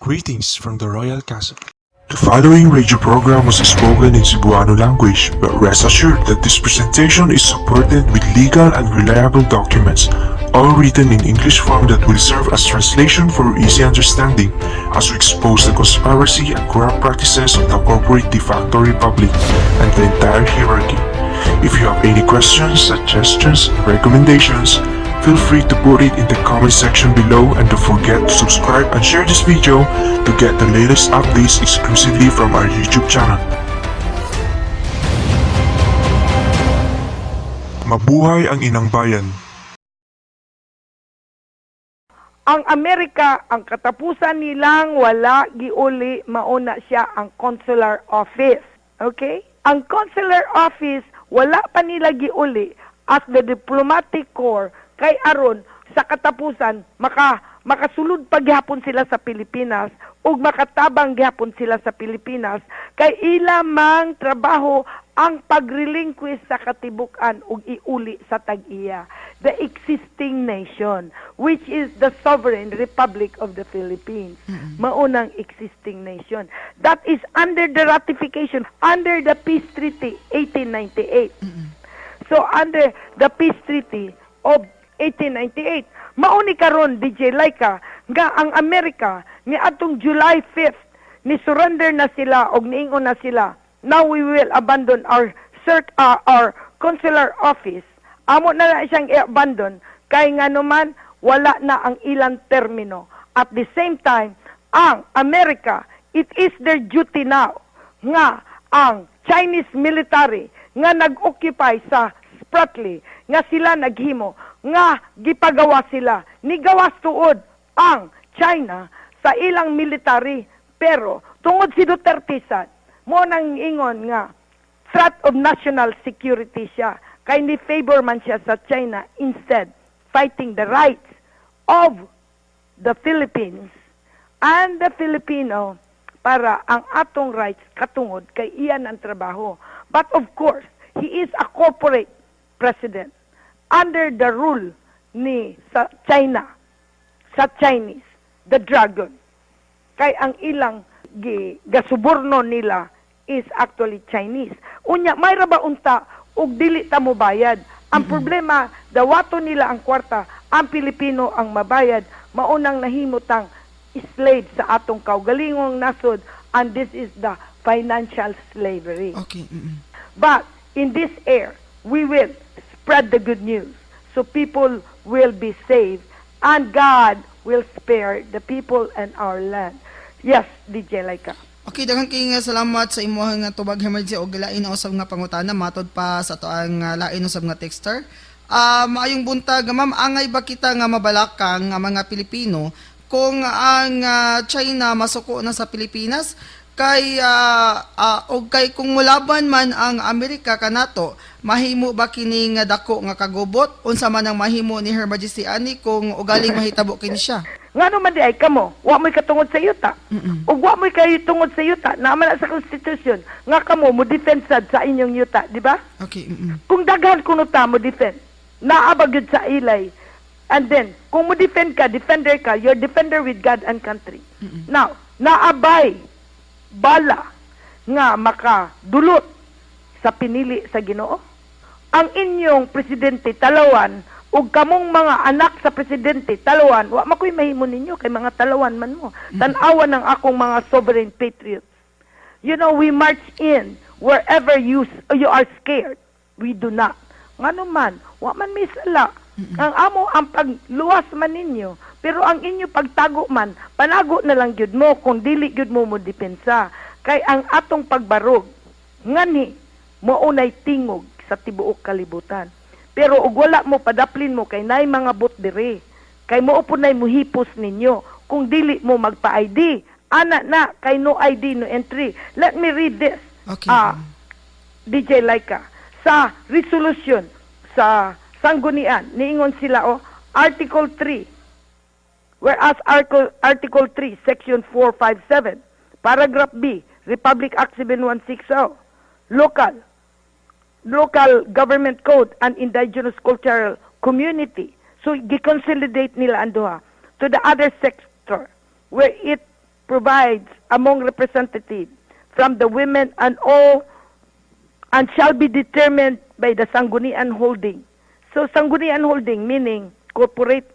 Greetings from the Royal Castle. The following radio program was spoken in Cebuano language, but rest assured that this presentation is supported with legal and reliable documents, all written in English form that will serve as translation for easy understanding, as we expose the conspiracy and corrupt practices of the corporate de facto republic and the entire hierarchy. If you have any questions, suggestions, recommendations, feel free to put it in the comment section below and don't forget to subscribe and share this video to get the latest updates exclusively from our YouTube channel. Mabuhay ang inang bayan! ang Amerika, ang katapusan nilang wala giuli mauna siya ang consular office. Okay? Ang consular office wala pa nila giuli as the diplomatic corps kay aron sa katapusan maka makasulod pa gihapon sila sa Pilipinas ug makatabang gihapon sila sa Pilipinas. Kay ila mang trabaho ang pagrelinquish sa katibukan ug iuli sa tag-iya. The existing nation which is the sovereign republic of the Philippines. Maunang existing nation. That is under the ratification under the peace treaty 1898 so under the peace treaty of 1898 mauni karon DJ Laika nga ang Amerika ni atong July 5th ni surrender na sila og niingon na sila. Now we will abandon our cert uh, our consular office. Amo na na siyang i-abandon. Kay nga naman wala na ang ilang termino. At the same time ang Amerika it is their duty now nga ang Chinese military nga nag-occupy sa Spratly nga sila naghimo nga gipagawa sila. Ni gawas tuod ang China sa ilang military. Pero tungod si Duterte sad mo nang ingon nga threat of national security siya. Kay ni favor man siya sa China instead fighting the rights of the Philippines and the Filipino para ang atong rights katungod kay iyan ang trabaho. But of course, he is a corporate president under the rule ni sa China, sa Chinese, the dragon. Kay ang ilang gi, gasuborno nila is actually Chinese. Unya, may ba unta ug dili ta mo bayad. Ang problema, dawato nila ang kwarta, ang Pilipino ang mabayad, maunang nahimutang slave sa atong kaugalingong nasod and this is the financial slavery. Okay. mm-mm. But in this air, we will spread the good news so people will be saved and God will spare the people and our land. Yes, DJ Laika. Okay, daghang kay salamat sa imo nga tubag emergency og lain na usab nga pangutana matod pa sa to ang uh, lain usab nga texter. Ah, maayong buntag ma'am, angay ba kita nga mabalakang nga mga Pilipino kung ang ah, China masuko na sa Pilipinas kay ah, ah, og kay kung mulaban man ang Amerika kanato mahimo ba kini nga dako nga kagubot unsa man ang mahimo ni Her Majesty ani kung ugaling mahitabo kini siya Nga naman di ay kamo, wa mo'y katungod sa yuta. Mm-mm. Ug wa mo'y kayo tungod sa yuta, naman na sa konstitusyon, nga kamo mo defend sad sa inyong yuta, di ba? okay mm Kung daghan kuno ta mo defend, naabag yun sa ilay. And then, kung mo defend ka, defender ka, you're defender with God and country. Now, naabay, bala, nga makadulot sa pinili sa ginoo. Ang inyong presidente talawan, ug kamong mga anak sa presidente talawan, wa makoy mahimo ninyo kay mga talawan man mo. Tan-awan ng akong mga sovereign patriots. You know, we march in wherever you you are scared. We do not. Nga man, wa man may sala. Ang amo ang pagluwas man ninyo, pero ang inyo pagtago man, panago na lang gyud mo kung dili gyud mo mo depensa. Kay ang atong pagbarog, ngani mo unay tingog sa tibuok kalibutan. Pero ug wala mo padaplin mo kay nay mga bot dire. Kay mo upunay mo hipos ninyo kung dili mo magpa-ID. Ana na kay no ID no entry. Let me read this. Okay. Ah, DJ Laika sa resolution sa sanggunian niingon sila o Article 3 whereas Article Article 3 Section 457 Paragraph B Republic Act 7160 local local government code and indigenous cultural community. So giconsolidate nila ang to the other sector where it provides among representatives from the women and all and shall be determined by the Sanggunian Holding. So Sanggunian Holding meaning corporate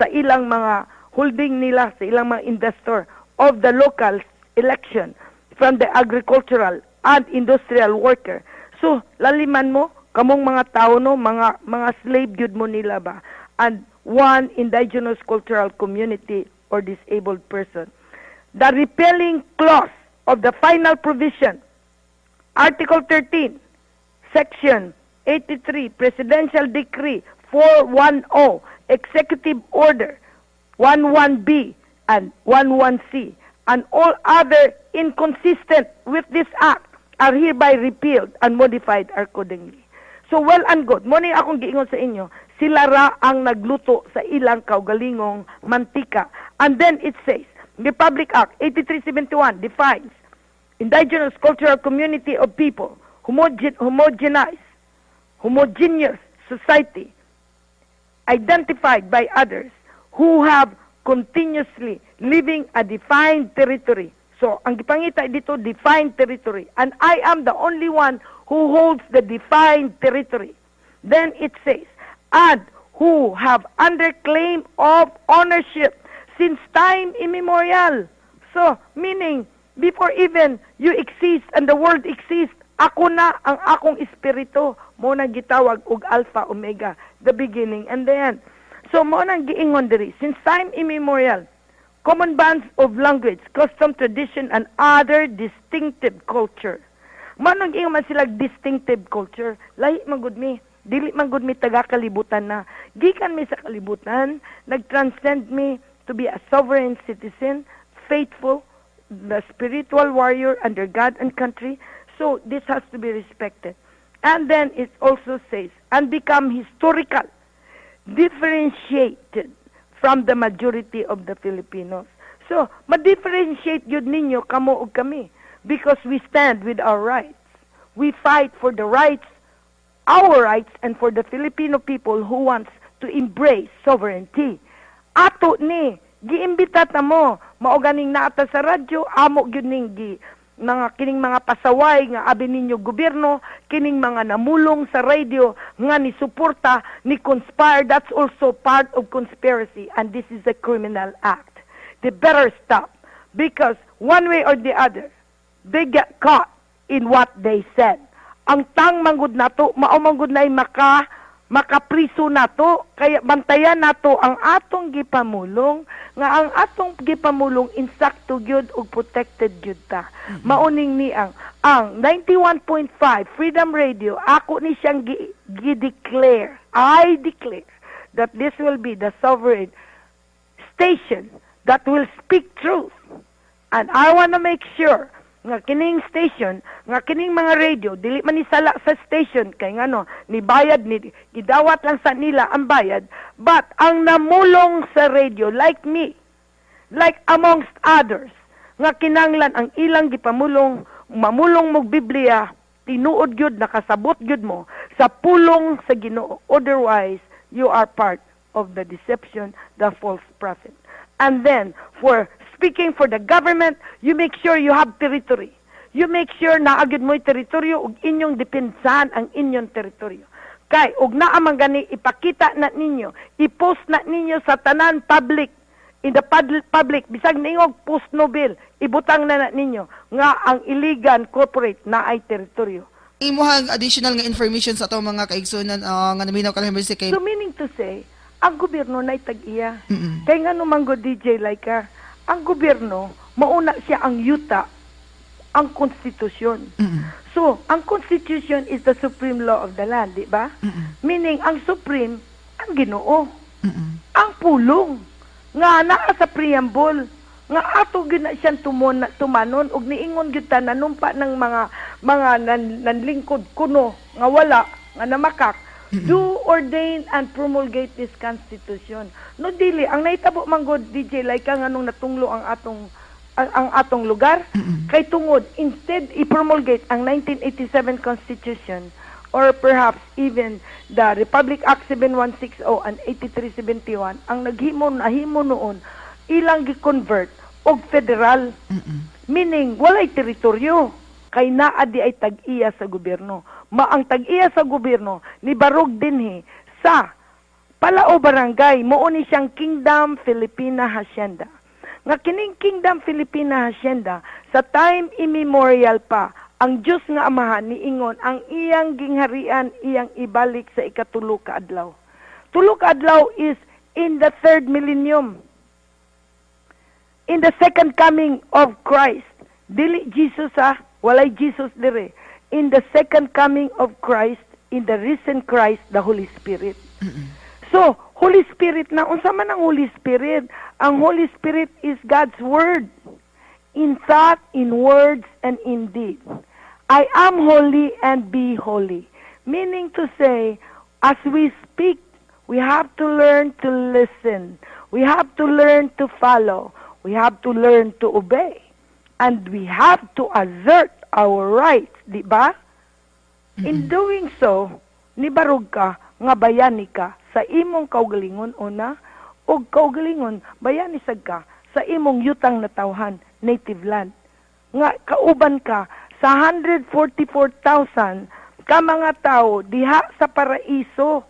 sa ilang mga holding nila sa ilang mga investor of the local election from the agricultural and industrial worker. So laliman mo kamong mga tao no mga mga slave gyud mo nila ba and one indigenous cultural community or disabled person. The repealing clause of the final provision Article 13, Section 83, Presidential Decree 410, Executive Order 11B and 11C, and all other inconsistent with this act are hereby repealed and modified accordingly. So well and good. Mo ni akong giingon sa inyo, sila ra ang nagluto sa ilang kaugalingong mantika. And then it says, Republic Act 8371 defines indigenous cultural community of people, homogen- homogenized, homogeneous society, identified by others who have continuously living a defined territory. So, ang gipangita dito, defined territory. And I am the only one who holds the defined territory. Then it says, and who have under claim of ownership since time immemorial. So, meaning, before even you exist and the world exists, ako na ang akong espiritu. Mo nang gitawag og alpha omega the beginning and the end. So mo nang giingon diri since time immemorial common bands of language custom tradition and other distinctive culture. Mo nang giingon man sila distinctive culture lahi man mi dili man gud mi taga kalibutan na. Gikan mi sa kalibutan nag-transcend me to be a sovereign citizen faithful the spiritual warrior under God and country. So this has to be respected. And then it also says, and become historical, differentiated from the majority of the Filipinos. So, ma-differentiate yun ninyo, kamo ug kami, because we stand with our rights. We fight for the rights, our rights, and for the Filipino people who wants to embrace sovereignty. Ato ni, giimbita ta mo, mao ganing naata sa radyo, amo gyud ning gi mga kining mga pasaway nga abi ninyo gobyerno, kining mga namulong sa radio nga ni suporta, ni conspire, that's also part of conspiracy and this is a criminal act. They better stop because one way or the other, they get caught in what they said. Ang tang manggod nato, mao manggod na maka makapriso nato kaya bantayan nato ang atong gipamulong nga ang atong gipamulong insakto gyud ug protected gyud ta. Mauning ni ang ang 91.5 Freedom Radio ako ni siyang gi, gi-declare I declare that this will be the sovereign station that will speak truth. And I want to make sure nga kining station nga kining mga radio dili man ni sala sa station kay ngano ni bayad ni gidawat lang sa nila ang bayad but ang namulong sa radio like me like amongst others nga kinanglan ang ilang gipamulong mamulong mog Biblia tinuod gyud nakasabot gyud mo sa pulong sa Ginoo otherwise you are part of the deception the false prophet and then for speaking for the government, you make sure you have territory. You make sure na agad mo'y teritoryo ug inyong depensahan ang inyong teritoryo. Kay, ug naa man gani ipakita na ninyo, i-post na ninyo sa tanan public, in the pub- public, bisag ningog post no bill, ibutang na na ninyo nga ang illegal corporate na ay teritoryo. Imuhang additional nga information sa atong mga kaigsunan ah, nga naminaw kalang emergency kay So meaning to say, ang gobyerno na tag-iya. Mm-mm. Kaya nga nung go DJ Laika, ang gobyerno, mauna siya ang yuta, ang konstitusyon. Mm-mm. So, ang constitution is the supreme law of the land, di ba? Mm-mm. Meaning, ang supreme, ang ginoo. Mm-mm. Ang pulong. Nga naa sa preamble. Nga ato gina siyang tumon, tumanon ug niingon gyud ta nanumpa ng mga mga nan, nanlingkod kuno nga wala nga namakak do ordain and promulgate this constitution no dili ang naitabo man god DJ like nga nung natunglo ang atong ang, ang atong lugar kay tungod instead i-promulgate ang 1987 constitution or perhaps even the Republic Act 7160 and 8371 ang naghimo nahimo noon ilang gi-convert og federal. Meaning, walay teritoryo. Kay naa di ay tag-iya sa gobyerno. Ma ang tag-iya sa gobyerno, ni Barog dinhi sa Palao Barangay, mo ni siyang Kingdom Filipina Hacienda. Nga kining Kingdom Filipina Hacienda, sa time immemorial pa, ang Diyos nga Amahan ni Ingon, ang iyang gingharian, iyang ibalik sa ikatulo ka adlaw. Tulo ka adlaw is in the third millennium in the second coming of Christ. Dili Jesus ha, walay Jesus dire. In the second coming of Christ, in the risen Christ, the Holy Spirit. So, Holy Spirit na, unsa man ang Holy Spirit? Ang Holy Spirit is God's Word. In thought, in words, and in deed. I am holy and be holy. Meaning to say, as we speak, we have to learn to listen. We have to learn to follow. We have to learn to obey. And we have to assert our rights, di ba? In doing so, nibarog ka, nga bayani ka, sa imong kaugalingon una, o kaugalingon, bayani sad ka, sa imong yutang na tawhan, native land. Nga, kauban ka, sa 144,000 ka mga tao, diha sa paraiso,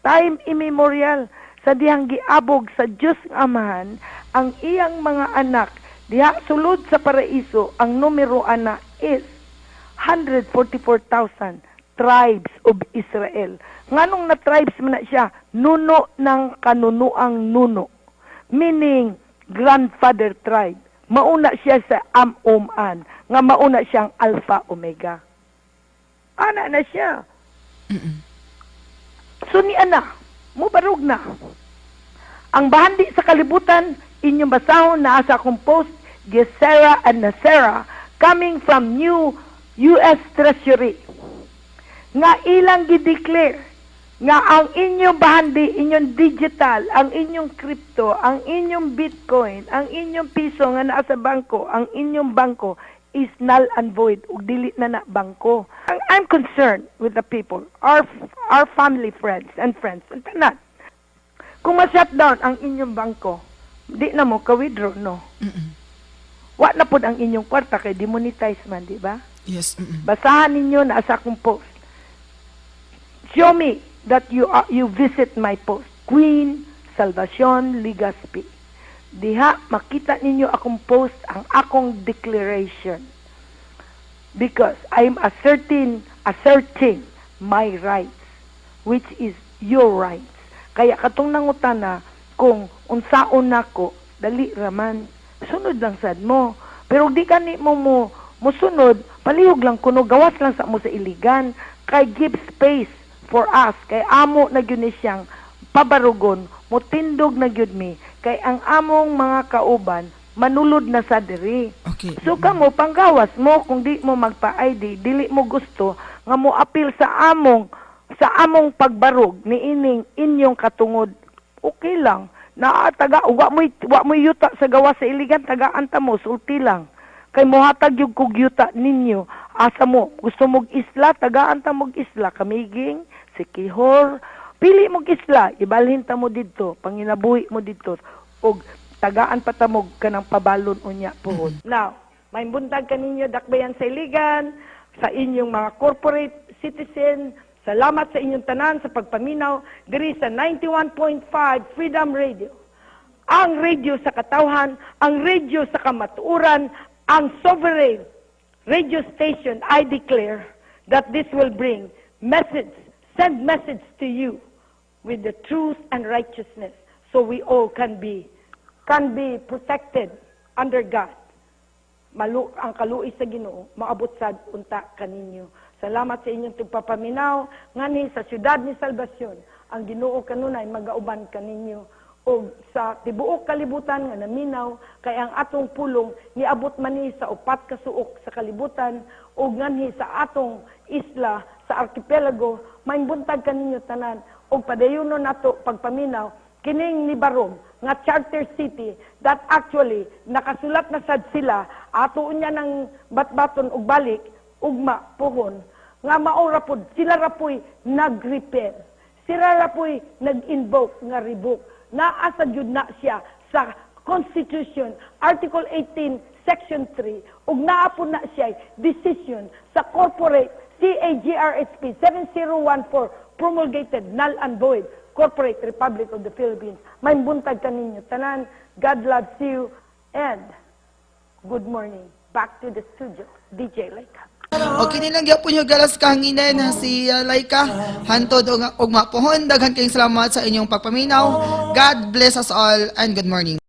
time immemorial sa dihang giabog sa Diyos nga Amahan ang iyang mga anak diha sulod sa paraiso ang numero ana is 144,000 tribes of Israel. Nganong na tribes man na siya nuno ng kanunuang nuno. Meaning grandfather tribe. Mauna siya sa Am-Uman nga mauna siyang Alpha Omega. Ana na siya. So ni ana, mubarog na. Ang bahandi sa kalibutan, inyong basahon na sa akong post, Gesera and Nasera, coming from new U.S. Treasury. Nga ilang gideclare nga ang inyong bahandi, inyong digital, ang inyong crypto, ang inyong bitcoin, ang inyong piso nga naa sa bangko, ang inyong bangko is null and void ug dili na na bangko. Ang I'm concerned with the people, our our family friends and friends, and tanan. Kung ma-shutdown ang inyong bangko, di na mo ka-withdraw, no? Wa na pod ang inyong kwarta kay demonetize man, di ba? Yes. mm-mm. Basahan ninyo na sa akong post. Show me that you are, you visit my post. Queen Salvacion Ligaspi. Diha makita ninyo akong post ang akong declaration. Because I'm asserting asserting my rights which is your rights. Kaya katong nangutana kung unsaon nako dali raman sunod lang sad mo. Pero di ka ni mo mo musunod, palihog lang kuno gawas lang sa mo sa iligan kay give space for us kay amo na gyud ni siyang pabarugon mutindog na gyud mi kay ang among mga kauban manulod na sa diri. Okay. So kamo panggawas mo kung di mo magpa-ID, dili mo gusto nga mo apil sa among sa among pagbarog ni ining inyong katungod. Okay lang. Na taga wa mo wa mo yuta sa gawas sa iligan tagaan ta mo sulti lang. Kay mohatag yung kog yuta ninyo asa mo gusto mog isla tagaan ta mog isla kamiging sikihor pili mog isla ibalhin ta mo didto panginabuhi mo didto og tagaan pa tamog kanang pabalon unya puhon. Now, may buntag kaninyo dakbayan sa iligan, sa inyong mga corporate citizen, salamat sa inyong tanan sa pagpaminaw diri sa 91.5 Freedom Radio. Ang radio sa katawhan, ang radio sa kamatuuran, ang sovereign radio station, I declare that this will bring message, send message to you with the truth and righteousness so we all can be can be protected under God. Malu ang kaluoy sa Ginoo maabot sad unta kaninyo. Salamat sa inyong tugpapaminaw ngani sa syudad ni Salvacion. Ang Ginoo kanunay magauban kaninyo o sa tibuok kalibutan nga naminaw kay ang atong pulong niabot man ni sa upat ka suok sa kalibutan o nganhi sa atong isla sa archipelago may buntag kaninyo tanan. Og padayono nato pagpaminaw kining ni Barong nga charter city that actually nakasulat na sad sila ato unya ng batbaton og balik ugma pohon nga maora pod sila ra po'y nag-repair. Sila ra po'y nag-invoke nga revoke. Naa sa jud na siya sa Constitution, Article 18, Section 3, ug naa po na siya decision sa corporate CAGRHP 7014 promulgated null and void Corporate Republic of the Philippines. May buntag kaninyo tanan. God loves you and good morning. Back to the studio. DJ Laika. Okay nilang gyapon yung galas kahanginan na si uh, Laika. Hantod og mapuhon daghan kayong salamat sa inyong pagpaminaw. God bless us all and good morning.